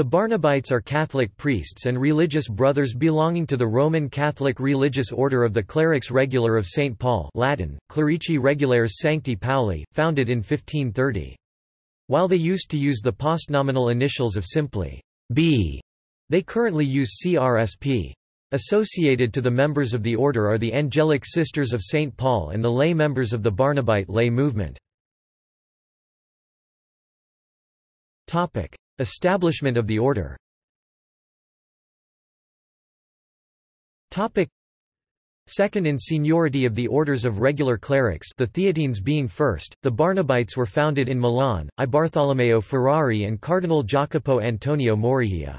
The Barnabites are Catholic priests and religious brothers belonging to the Roman Catholic religious order of the Clerics Regular of St. Paul Latin, Clerici Regulares Sancti Pauli, founded in 1530. While they used to use the postnominal initials of simply B, they currently use CRSP. Associated to the members of the order are the Angelic Sisters of St. Paul and the lay members of the Barnabite lay movement. Establishment of the order Second in seniority of the orders of regular clerics the Theatines being first, the Barnabites were founded in Milan, I Bartolomeo Ferrari and Cardinal Jacopo Antonio Morigia.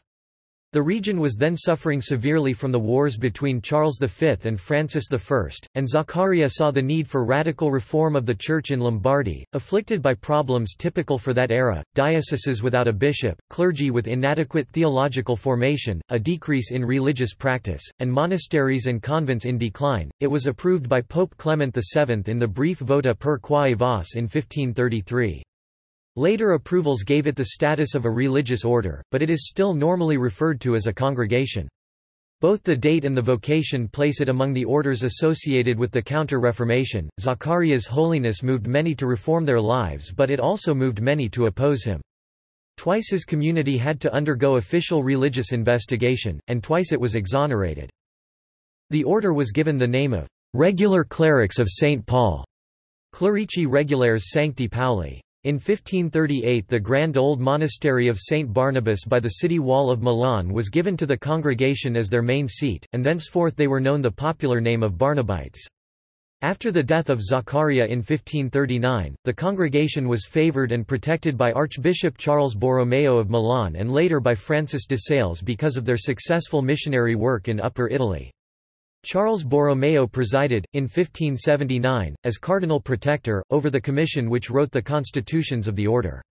The region was then suffering severely from the wars between Charles V and Francis I, and Zaccaria saw the need for radical reform of the Church in Lombardy, afflicted by problems typical for that era, dioceses without a bishop, clergy with inadequate theological formation, a decrease in religious practice, and monasteries and convents in decline. It was approved by Pope Clement VII in the brief Vota per quae vos in 1533. Later approvals gave it the status of a religious order, but it is still normally referred to as a congregation. Both the date and the vocation place it among the orders associated with the Counter-Reformation. Zaccaria's holiness moved many to reform their lives but it also moved many to oppose him. Twice his community had to undergo official religious investigation, and twice it was exonerated. The order was given the name of regular clerics of St. Paul, Clerici Regulares Sancti Pauli. In 1538 the grand old monastery of St. Barnabas by the city wall of Milan was given to the congregation as their main seat, and thenceforth they were known the popular name of Barnabites. After the death of Zaccaria in 1539, the congregation was favoured and protected by Archbishop Charles Borromeo of Milan and later by Francis de Sales because of their successful missionary work in Upper Italy. Charles Borromeo presided, in 1579, as Cardinal Protector, over the commission which wrote the constitutions of the order.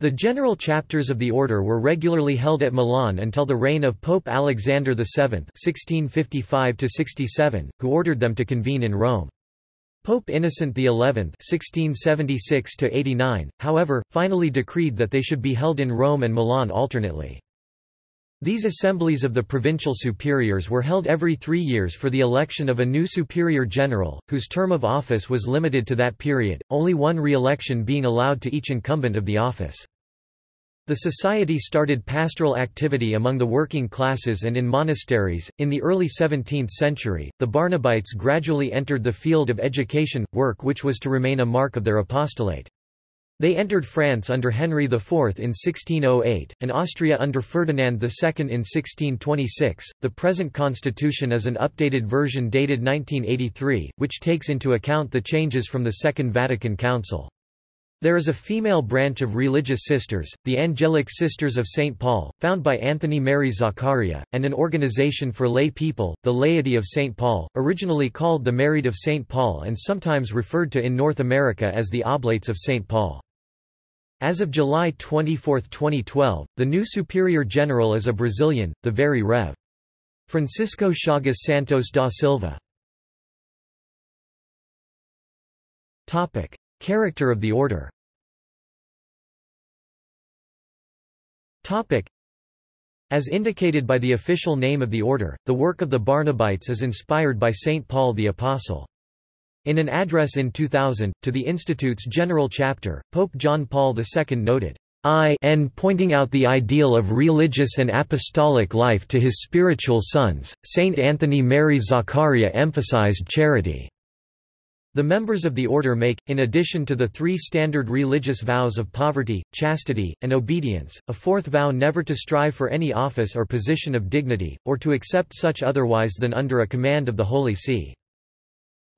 The general chapters of the order were regularly held at Milan until the reign of Pope Alexander VII (1655–67), who ordered them to convene in Rome. Pope Innocent XI (1676–89), however, finally decreed that they should be held in Rome and Milan alternately. These assemblies of the provincial superiors were held every three years for the election of a new superior general, whose term of office was limited to that period, only one re-election being allowed to each incumbent of the office. The society started pastoral activity among the working classes and in monasteries. In the early 17th century, the Barnabites gradually entered the field of education, work which was to remain a mark of their apostolate. They entered France under Henry IV in 1608, and Austria under Ferdinand II in 1626. The present constitution is an updated version dated 1983, which takes into account the changes from the Second Vatican Council. There is a female branch of religious sisters, the Angelic Sisters of St. Paul, found by Anthony Mary Zaccaria, and an organization for lay people, the Laity of St. Paul, originally called the Married of St. Paul and sometimes referred to in North America as the Oblates of St. Paul. As of July 24, 2012, the new Superior General is a Brazilian, the Very Rev. Francisco Chagas Santos da Silva. Topic: Character of the order. Topic: As indicated by the official name of the order, the work of the Barnabites is inspired by Saint Paul the Apostle. In an address in 2000, to the Institute's General Chapter, Pope John Paul II noted, "I, n pointing out the ideal of religious and apostolic life to his spiritual sons, Saint Anthony Mary Zaccaria emphasized charity. The members of the order make, in addition to the three standard religious vows of poverty, chastity, and obedience, a fourth vow never to strive for any office or position of dignity, or to accept such otherwise than under a command of the Holy See.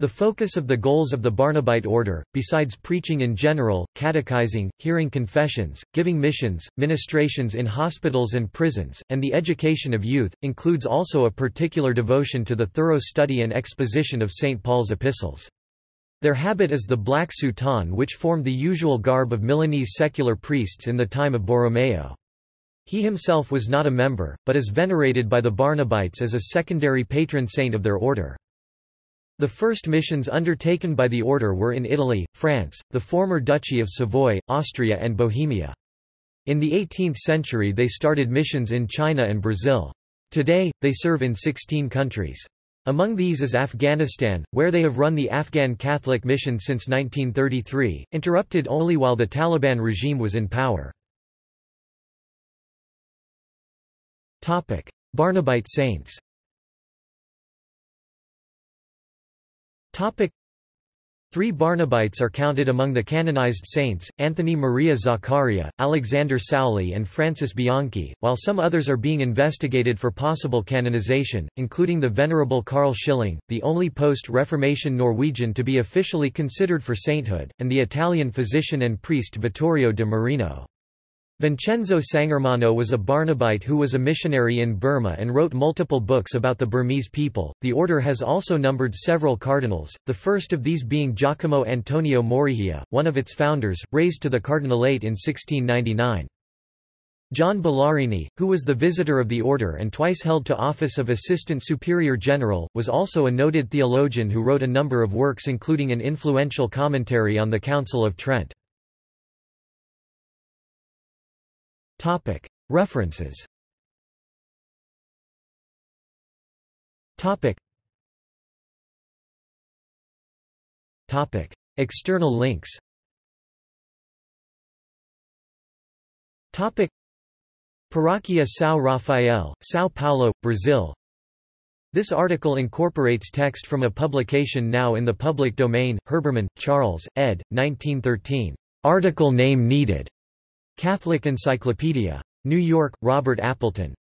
The focus of the goals of the Barnabite order, besides preaching in general, catechizing, hearing confessions, giving missions, ministrations in hospitals and prisons, and the education of youth, includes also a particular devotion to the thorough study and exposition of St. Paul's epistles. Their habit is the black soutane which formed the usual garb of Milanese secular priests in the time of Borromeo. He himself was not a member, but is venerated by the Barnabites as a secondary patron saint of their order. The first missions undertaken by the order were in Italy, France, the former Duchy of Savoy, Austria and Bohemia. In the 18th century they started missions in China and Brazil. Today, they serve in 16 countries. Among these is Afghanistan, where they have run the Afghan Catholic Mission since 1933, interrupted only while the Taliban regime was in power. Barnabite saints Three Barnabites are counted among the canonized saints, Anthony Maria Zaccaria, Alexander Sauli and Francis Bianchi, while some others are being investigated for possible canonization, including the Venerable Carl Schilling, the only post-Reformation Norwegian to be officially considered for sainthood, and the Italian physician and priest Vittorio de Marino. Vincenzo Sangermano was a Barnabite who was a missionary in Burma and wrote multiple books about the Burmese people. The order has also numbered several cardinals, the first of these being Giacomo Antonio Morigia, one of its founders, raised to the cardinalate in 1699. John Bellarini, who was the visitor of the order and twice held to office of Assistant Superior General, was also a noted theologian who wrote a number of works including an influential commentary on the Council of Trent. References. External links. Paróquia São Rafael, São Paulo, Brazil. This article incorporates text from a publication now in the public domain, Herbermann, Charles, ed. 1913. Article name needed. Catholic Encyclopedia. New York, Robert Appleton.